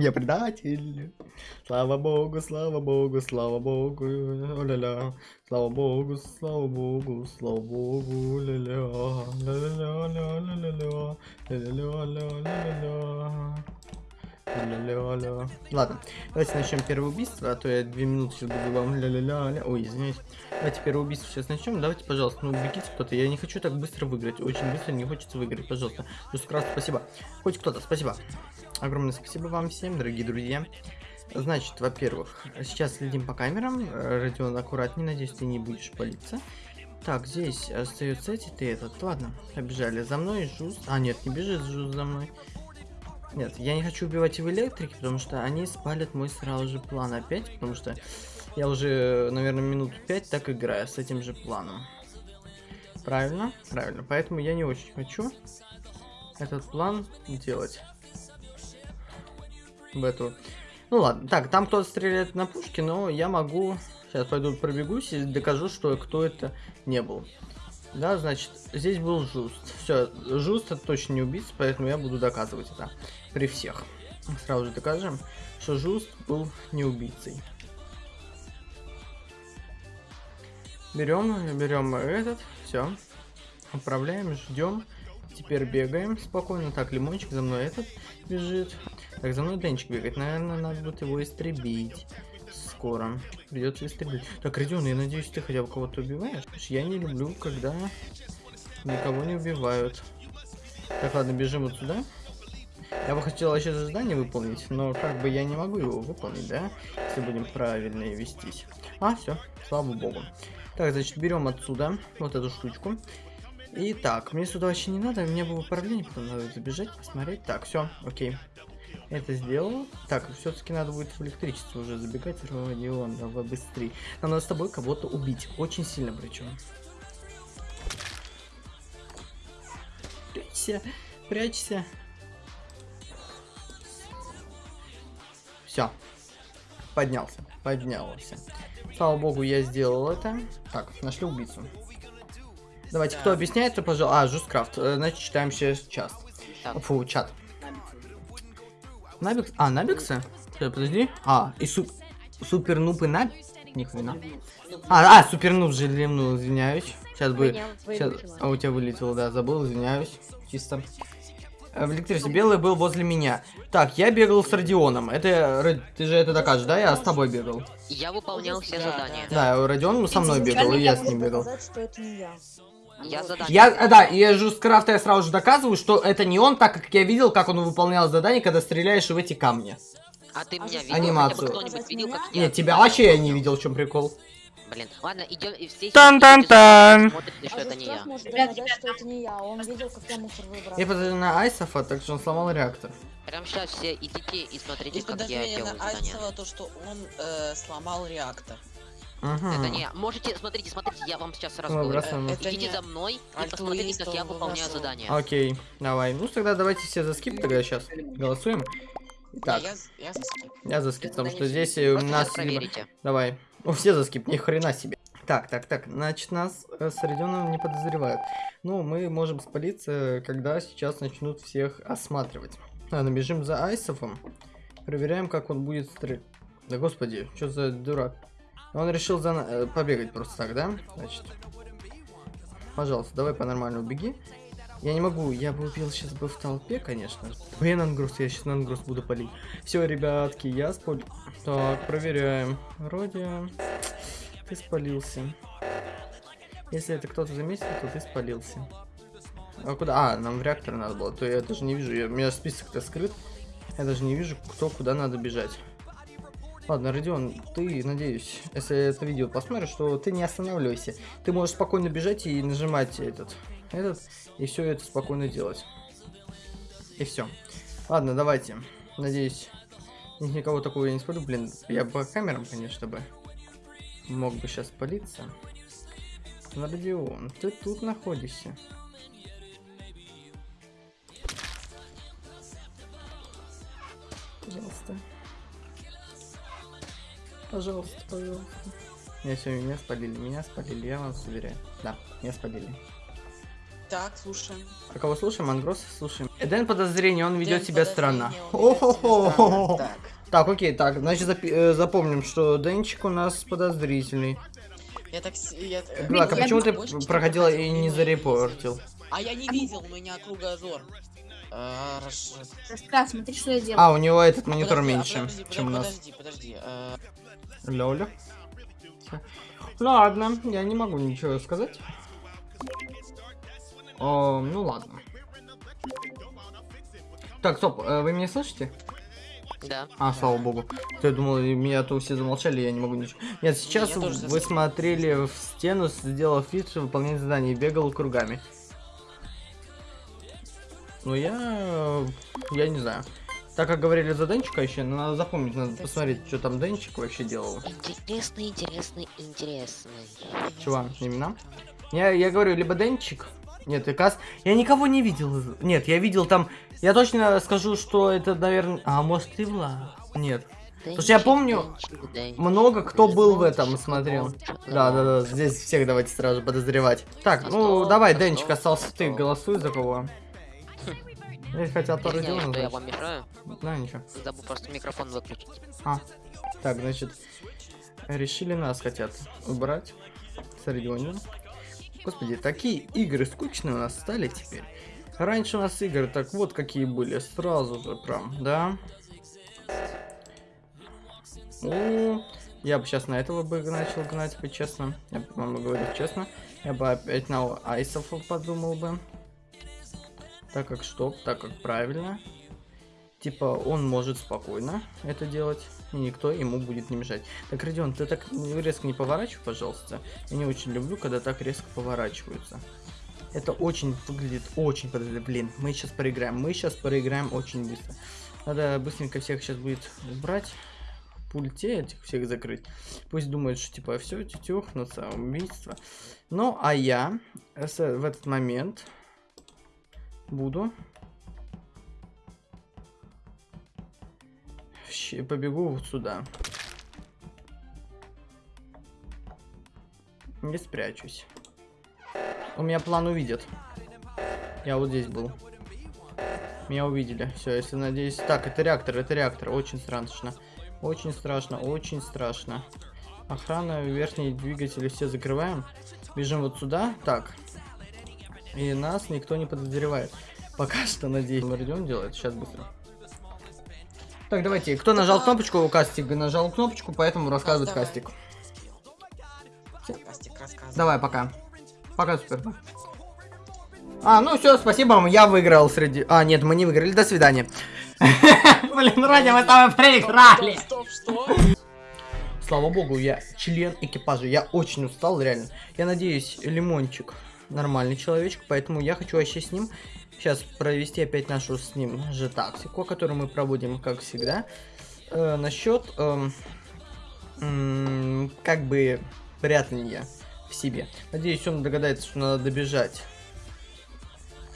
Я предатель. Слава богу, слава богу, слава богу, ля-ля. Слава богу, слава богу, слава богу, ля-ля. Ля-ля-ля-ля-ля-ля. Ля-ля-ля-ля-ля-ля. Ля-ля-ля. Ладно, давайте начнем первое убийство, а то я две минуты сейчас буду вам ля-ля-ля. Ой, извиняюсь. Давайте первое убийство сейчас начнем. Давайте, пожалуйста, ну убегите кто-то. Я не хочу так быстро выиграть. Очень быстро не хочется выиграть. Пожалуйста. Плюс крас, спасибо. Хоть кто-то, спасибо. Огромное спасибо вам всем, дорогие друзья. Значит, во-первых, сейчас следим по камерам. Родион, аккуратней, надеюсь, ты не будешь палиться. Так, здесь остается эти, ты этот. Ладно, побежали. За мной жуз. А, нет, не бежит жуз за мной. Нет, я не хочу убивать в электрике, потому что они спалят мой сразу же план опять, потому что я уже, наверное, минут пять так играю с этим же планом. Правильно? Правильно. Поэтому я не очень хочу этот план делать. В эту. Ну ладно. Так, там кто-то стреляет на пушке, но я могу... Сейчас пойду пробегусь и докажу, что кто это не был. Да, значит, здесь был Жуст. Все, Жуст это точно не убийца, поэтому я буду доказывать это при всех. Сразу же докажем, что Жуст был не убийцей. Берем, берем этот, все. Управляем, ждем. Теперь бегаем спокойно. Так, лимончик за мной этот бежит. Так, за мной Денчик бегает. Наверное, надо будет его истребить. Скоро. Придется истребить. Так, Родион, я надеюсь, ты хотя бы кого-то убиваешь? Я не люблю, когда никого не убивают. Так, ладно, бежим вот сюда. Я бы хотел еще задание выполнить, но как бы я не могу его выполнить, да? Если будем правильно вестись. А, все, слава богу. Так, значит, берем отсюда вот эту штучку. И так, мне сюда вообще не надо, мне было управление, потом надо забежать, посмотреть. Так, все, окей. Это сделал. Так, все-таки надо будет в электричество уже забегать. Родион, давай быстрее. Нам надо с тобой кого-то убить. Очень сильно причем. Прячься, прячься. Все. Поднялся, поднялся. Слава богу, я сделал это. Так, нашли убийцу. Давайте, да. кто объясняет, то, пожалуйста. А, Жусткрафт. Э, значит, читаем сейчас. Фу, чат. Набикс? А, Набикса? Подожди. А, и су супер нуб и Наб... Ни хрена. А, а, супер нуб же извиняюсь. Сейчас бы... Сейчас... А, у тебя вылетело, да, забыл, извиняюсь. Чисто. Э, в электричестве белый был возле меня. Так, я бегал с Родионом. Это ты же это докажешь, да? Я с тобой бегал. Я выполнял все задания. Да, Родион со мной бегал, и я с ним бегал. Я задание. Я, э, да, и Жусткрафта я сразу же доказываю, что это не он, так как я видел, как он выполнял задание, когда стреляешь в эти камни. А ты меня видел? Анимацию. видел, как я Нет, тебя вообще я не видел, в чем прикол. Блин, ладно, идем и все. Тан-тан-тан. что это не я. Я подожду на Айсофа, так что он сломал реактор. Прям сейчас все идите и смотрите, и как я делаю на Айсова то, что он э, сломал реактор. Угу. Это не Можете, смотрите, смотрите, я вам сейчас сразу говорю. Идите не... за мной и посмотрите, как я выполняю задание. Окей, давай. Ну тогда давайте все за скип тогда сейчас голосуем. Так. Я, я за скип. Я за скип, потому что здесь у нас... Проверите. Давай. Ну все за скип, ни хрена себе. Так, так, так, значит, нас э, с Родионом не подозревают. Ну, мы можем спалиться, когда сейчас начнут всех осматривать. Ладно, бежим за Айсофом. Проверяем, как он будет стрелять. Да господи, что за дурак. Он решил за... Э, побегать просто так, да? Значит. Пожалуйста, давай по-нормальному беги. Я не могу, я бы убил сейчас бы в толпе, конечно. Блин, ангрус, я сейчас на буду палить. Все, ребятки, я спалил. Так, проверяем. Вроде... Ты спалился. Если это кто-то заметил, то ты спалился. А куда? А, нам в реактор надо было. То я даже не вижу. Я, у меня список-то скрыт. Я даже не вижу, кто куда надо бежать. Ладно, Родион, ты, надеюсь, если это видео посмотришь, что ты не останавливайся. Ты можешь спокойно бежать и нажимать этот, этот, и все это спокойно делать. И все. Ладно, давайте. Надеюсь, никого такого я не спалю. Блин, я по камерам, конечно, бы мог бы сейчас палиться. Но, Родион, ты тут находишься. Пожалуйста. Пожалуйста, пожалуйста. Меня сегодня меня спалили, меня спалили, я вам уверяю. Да, меня спалили. Так, слушаем. А кого слушаем? Ангроса слушаем. Дэн подозрение, он ведет себя странно. О-хо-хо. Так. Так, окей, так, значит э, запомним, что Денчик у нас подозрительный. Я так... Я... э, а я почему ты проходила проходил и не зарепортил? А я не видел, у меня кругозор. А, расш- Сестра, смотри, что я делаю. А, у него этот монитор Подожди, а меньше, подожди, чем у нас. Подожди, подожди. э, Лёля. Ладно, я не могу ничего сказать. О, ну ладно. Так, стоп, э, вы меня слышите? Да. А, слава богу. Я думал, меня то все замолчали, я не могу ничего. Нет, сейчас вы слышал. смотрели в стену, сделав вид, что выполняет задание, и бегал кругами. Ну я... я не знаю. Так как говорили за Денчика еще, надо запомнить, надо посмотреть, что там Денчик вообще делал. Интересный, интересный, интересный. Чего, имена? Я, я говорю, либо Денчик. Нет, и Кас. Я никого не видел. Нет, я видел там. Я точно скажу, что это, наверное. А может и Влад? Нет. Потому что я помню, Много кто был в этом, смотрел. Да, да, да. Здесь всех давайте сразу подозревать. Так, ну давай, Денчик, остался ты. Голосуй за кого. Здесь хотят Родиона, что я вам мешаю. Да, ничего. Забыл просто микрофон выключить. А. Так, значит, решили нас хотят убрать с Родионом. Господи, такие игры скучные у нас стали теперь. Раньше у нас игры так вот какие были, сразу же прям, да? О, я бы сейчас на этого бы начал гнать бы, честно. Я бы вам говорю честно. Я бы опять на айсов подумал бы. Так как что? Так как правильно. Типа, он может спокойно это делать, и никто ему будет не мешать. Так, Родион, ты так резко не поворачивай, пожалуйста. Я не очень люблю, когда так резко поворачиваются. Это очень выглядит очень подозрительно. Блин, мы сейчас проиграем. Мы сейчас проиграем очень быстро. Надо быстренько всех сейчас будет убрать. Пульте этих всех закрыть. Пусть думают, что типа все, тетюхнутся, убийство. Ну, а я в этот момент буду щ- побегу вот сюда. Не спрячусь. У меня план увидят. Я вот здесь был. Меня увидели. Все, если надеюсь. Так, это реактор, это реактор. Очень страшно. Очень страшно, очень страшно. Охрана, верхние двигатели все закрываем. Бежим вот сюда. Так. И нас никто не подозревает. Пока что, надеюсь. Родион делает. Сейчас быстро. Так, давайте. Кто нажал кнопочку? Кастик нажал кнопочку, поэтому рассказывает давай. Кастик. Кастик рассказывай. Давай, пока. Пока, супер. А, ну все, спасибо вам, я выиграл среди... А, нет, мы не выиграли, до свидания. Блин, ради мы там проиграли. Слава богу, я член экипажа, я очень устал, реально. Я надеюсь, Лимончик нормальный человечек, поэтому я хочу вообще с ним сейчас провести опять нашу с ним же тактику, которую мы проводим, как всегда. Э, насчет, эм, м, как бы, прятания в себе. Надеюсь, он догадается, что надо добежать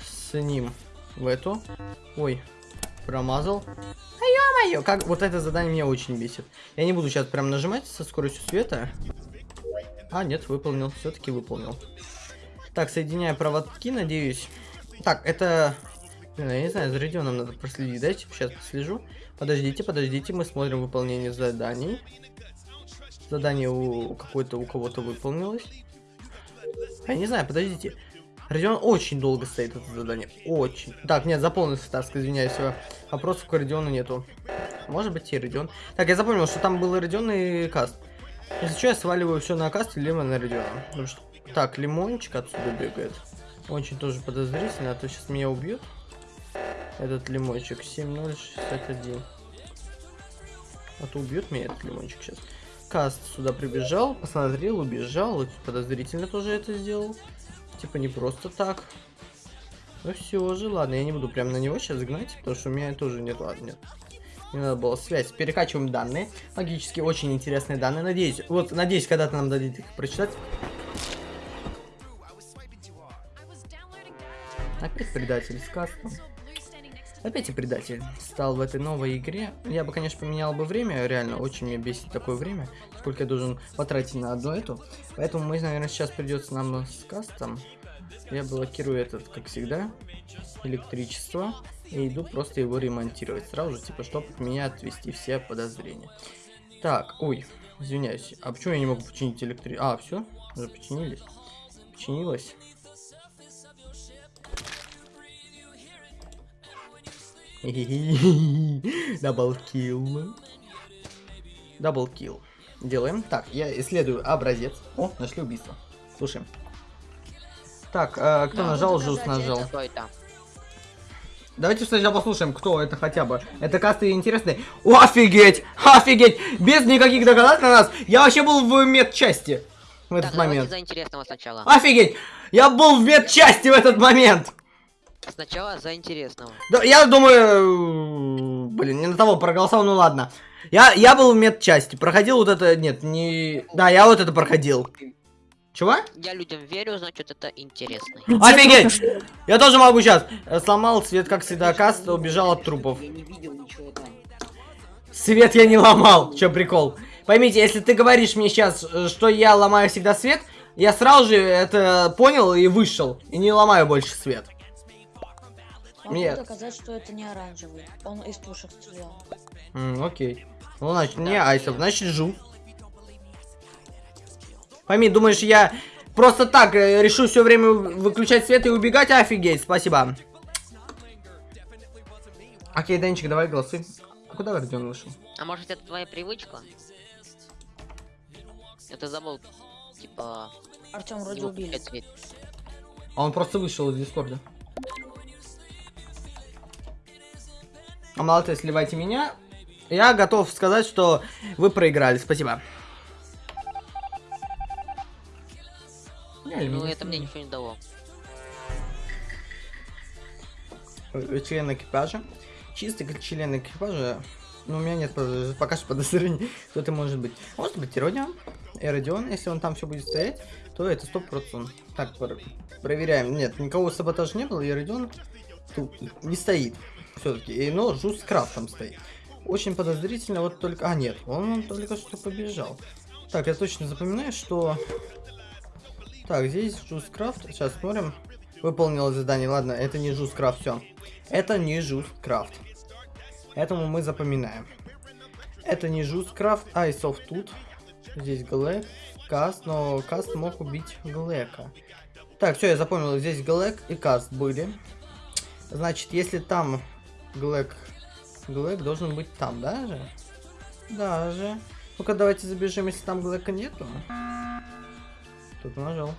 с ним в эту. Ой, промазал. А ё-моё, как вот это задание меня очень бесит. Я не буду сейчас прям нажимать со скоростью света. А, нет, выполнил, все-таки выполнил. Так, соединяя проводки, надеюсь. Так, это... Блин, я не знаю, за Родионом надо проследить. Дайте сейчас послежу. Подождите, подождите, мы смотрим выполнение заданий. Задание у какой-то у кого-то выполнилось. А Я не знаю, подождите. Родион очень долго стоит это задание. Очень. Так, нет, заполнился таsk, извиняюсь. Вопросов к Родиону нету. Может быть и Родион. Так, я запомнил, что там был Родион и Каст. Если что, я сваливаю все на Каст, либо на Родиона. Так, Лимончик отсюда бегает. Очень тоже подозрительно, а то сейчас меня убьют. Этот лимончик 7061. А то убьет меня этот лимончик сейчас. Каст сюда прибежал, посмотрел, убежал. Вот Подозрительно тоже это сделал. Типа не просто так. Ну все же, ладно, я не буду прям на него сейчас гнать, потому что у меня тоже нет, ладно, нет. Не надо было связь. Перекачиваем данные. Логически очень интересные данные. Надеюсь, вот, надеюсь, когда-то нам дадите их прочитать. Опять предатель с кастом. Опять и предатель стал в этой новой игре. Я бы, конечно, поменял бы время, реально, очень меня бесит такое время, сколько я должен потратить на одну эту. Поэтому мы, наверное, сейчас придется нам с кастом я блокирую этот, как всегда, электричество. И иду просто его ремонтировать. Сразу же, типа, чтобы от меня отвести все подозрения. Так, ой, извиняюсь. А почему я не могу починить электричество? А, все, уже починились. Починилось. Даблкил. Даблкил. Делаем. Так, я исследую образец. О, нашли убийство. Слушаем. Так, э, кто да, нажал, Жус нажал. Давайте сначала послушаем, кто это хотя бы. Это касты интересные. О, офигеть! Офигеть! Без никаких догадок на нас. Я вообще был в медчасти в этот так, момент. за интересного сначала. Офигеть! Я был в медчасти в этот момент. Сначала за интересного. Да, я думаю, блин, не на того проголосовал, ну ладно. Я, я был в медчасти, проходил вот это, нет, не... Да, я вот это проходил. Чего? Я людям верю, значит это интересно. Офигеть! Я тоже могу сейчас. Сломал свет, как всегда, каст, убежал от трупов. Я не видел ничего там. Свет я не ломал. Че прикол? Поймите, если ты говоришь мне сейчас, э, что я ломаю всегда свет, я сразу же это понял и вышел. И не ломаю больше свет. Могу Нет. доказать, что это не оранжевый. Он из пушек стрелял. Mm, окей. Ну, значит, не айсов, значит, жу. Пойми, думаешь, я просто так э, решу все время выключать свет и убегать? Офигеть, спасибо. Окей, Денчик, давай голосуй. А куда Родион вышел? А может это твоя привычка? Это забыл, типа... Артем вроде убили. А он просто вышел из Дискорда. Молодцы, сливайте меня. Я готов сказать, что вы проиграли. Спасибо. Ну, это мне ничего не дало. Э, член экипажа. Чистый член экипажа. Ну, у меня нет пока что подозрений, кто это может быть. Может быть, Родион. Эродион, если он там все будет стоять, то это 100%. Так, проверяем. Нет, никого саботажа не было, и Эродион тут не стоит. Все-таки. Но Жус Крафт там стоит. Очень подозрительно, вот только... А, нет, он, он только что побежал. Так, я точно запоминаю, что так, здесь Жускрафт. Сейчас смотрим. Выполнил задание. Ладно, это не Жускрафт, все. Это не Жускрафт. Этому мы запоминаем. Это не Жускрафт, а Айсов тут. Здесь Глэк, Каст, но Каст мог убить Глэка. Так, все, я запомнил. Здесь Глэк и Каст были. Значит, если там Глэк... Глэк должен быть там, даже? Даже. Ну-ка, давайте забежим, если там Глэка нету. Тут нажал.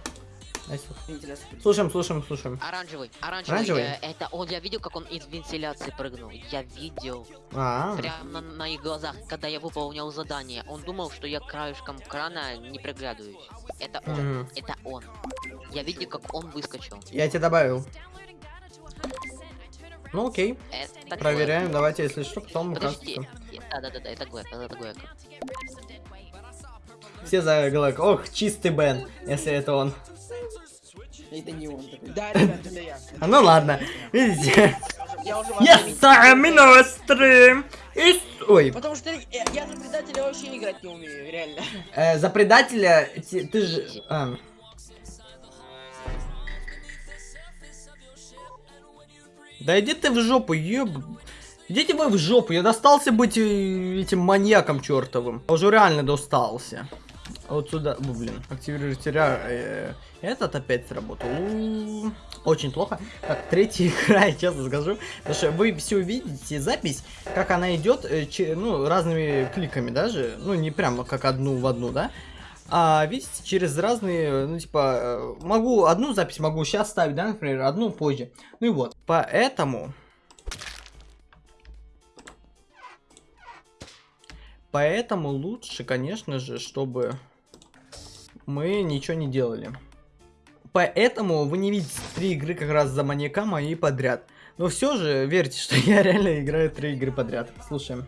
Слушаем, слушаем, слушаем. Оранжевый, оранжевый. оранжевый? Э, это он, я видел, как он из вентиляции прыгнул. Я видел. А, -а, -а. Прямо на, на их глазах, когда я выполнял задание. Он думал, что я краешком крана не приглядываюсь. Это он, mm -hmm. это он. Я видел, как он выскочил. Я тебе добавил. Ну окей. Это Проверяем, давайте, если что, потом Подожди. Да-да-да, это Глэк, это Глэк. Все за Глэк. Ох, чистый Бен, если это он. Это не он такой. Да, ребят, это я. Ну ладно, видите. Я сами стрим. И... Ой. Потому что я за предателя вообще играть не умею, реально. Э, за предателя ты, ты же... А. Да иди ты в жопу, еб... Идите вы в жопу, я достался быть э, этим маньяком чертовым. Я уже реально достался. Вот сюда, ну, блин, активируйте э, этот опять сработал. Очень плохо. Так, третья игра, я честно скажу. Потому что вы все увидите запись, как она идет, э, ну, разными кликами даже. Ну, не прямо как одну в одну, да? А видите, через разные, ну, типа, э, могу одну запись могу сейчас ставить, да, например, одну позже. Ну и вот. Поэтому Поэтому лучше, конечно же, чтобы мы ничего не делали. Поэтому вы не видите три игры как раз за маньяка мои подряд. Но все же верьте, что я реально играю три игры подряд. Слушаем.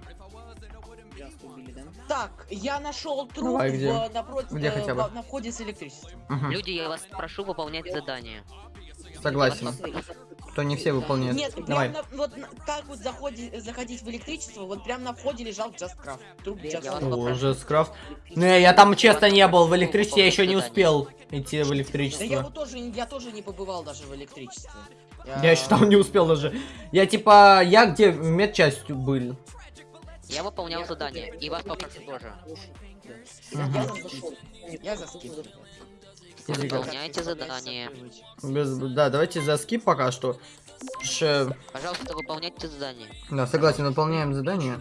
Так, я нашел труп Давай, где? В, напротив, где хотя бы? на входе с электричеством. Угу. Люди, я вас прошу выполнять задание. Согласен. то не все выполняют. Нет, прям Давай. на- вот как вот заходи- заходить в электричество, вот прям на входе лежал. Труп Я Just Craft. О, уже скрафт. Не, я там честно не был. В электричестве я еще не успел идти в Да я электричество. вот тоже, я тоже не побывал даже в электричестве. Я еще там не успел даже. Я типа, я где в медчастью был. Я выполнял задание, и вас попрошу тоже. Я за скип. Смотри, как- Выполняйте задание. Без- Да, давайте за скип пока что. Ш- Пожалуйста, выполняйте задание. Да, согласен, выполняем задание.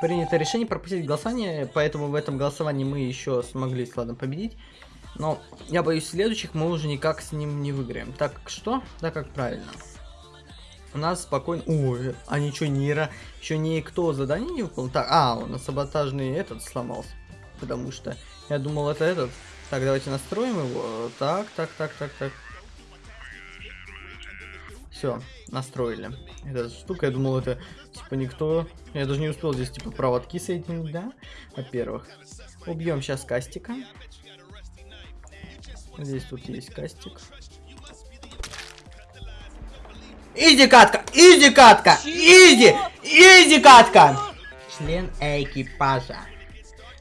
Принято решение пропустить голосование, поэтому в этом голосовании мы еще смогли с Ладом победить. Но я боюсь, следующих мы уже никак с ним не выиграем. Так что? Так как правильно. У нас спокойно... Ой, а ничего, не ра... Еще никто задание не выполнил. Так, а, у нас саботажный этот сломался. Потому что я думал, это этот. Так, давайте настроим его. Так, так, так, так, так. Все, настроили. Эта штука, я думал, это типа никто. Я даже не успел здесь типа проводки соединить, да? Во-первых. Убьем сейчас кастика. Здесь тут есть кастик. Easy катка! Easy катка! Easy! Easy катка! Член экипажа.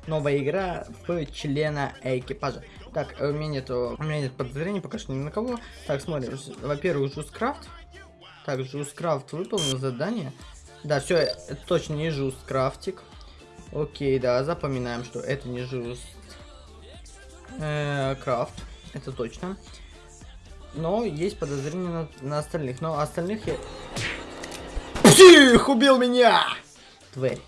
Новая игра в члена экипажа. Так, э, у меня нет, у меня нет подозрений пока что ни на кого. Так, смотрим. Во-первых, Жускрафт. Так, Жускрафт выполнил задание. Да, все, это точно не Жускрафтик. Окей, да, запоминаем, что это не Жуст. э, Крафт. Это точно. Но есть подозрения на, на остальных. Но остальных я... Псих! Убил меня! Тварь.